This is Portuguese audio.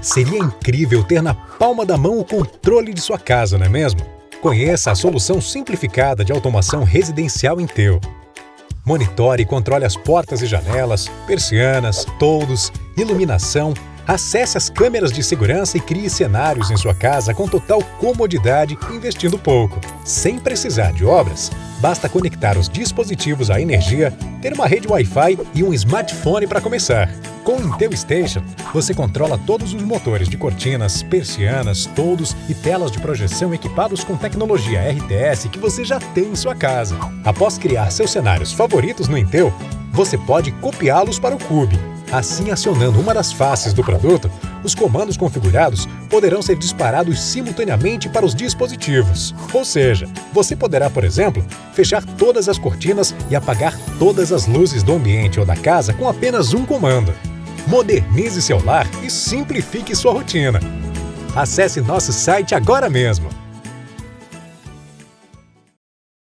Seria incrível ter na palma da mão o controle de sua casa, não é mesmo? Conheça a solução simplificada de automação residencial Inteu. Monitore e controle as portas e janelas, persianas, toldos, iluminação, acesse as câmeras de segurança e crie cenários em sua casa com total comodidade investindo pouco. Sem precisar de obras, basta conectar os dispositivos à energia, ter uma rede Wi-Fi e um smartphone para começar. Com o Intel Station, você controla todos os motores de cortinas, persianas, toldos e telas de projeção equipados com tecnologia RTS que você já tem em sua casa. Após criar seus cenários favoritos no Intel, você pode copiá-los para o Cube. Assim, acionando uma das faces do produto, os comandos configurados poderão ser disparados simultaneamente para os dispositivos. Ou seja, você poderá, por exemplo, fechar todas as cortinas e apagar todas as luzes do ambiente ou da casa com apenas um comando modernize seu lar e simplifique sua rotina. Acesse nosso site agora mesmo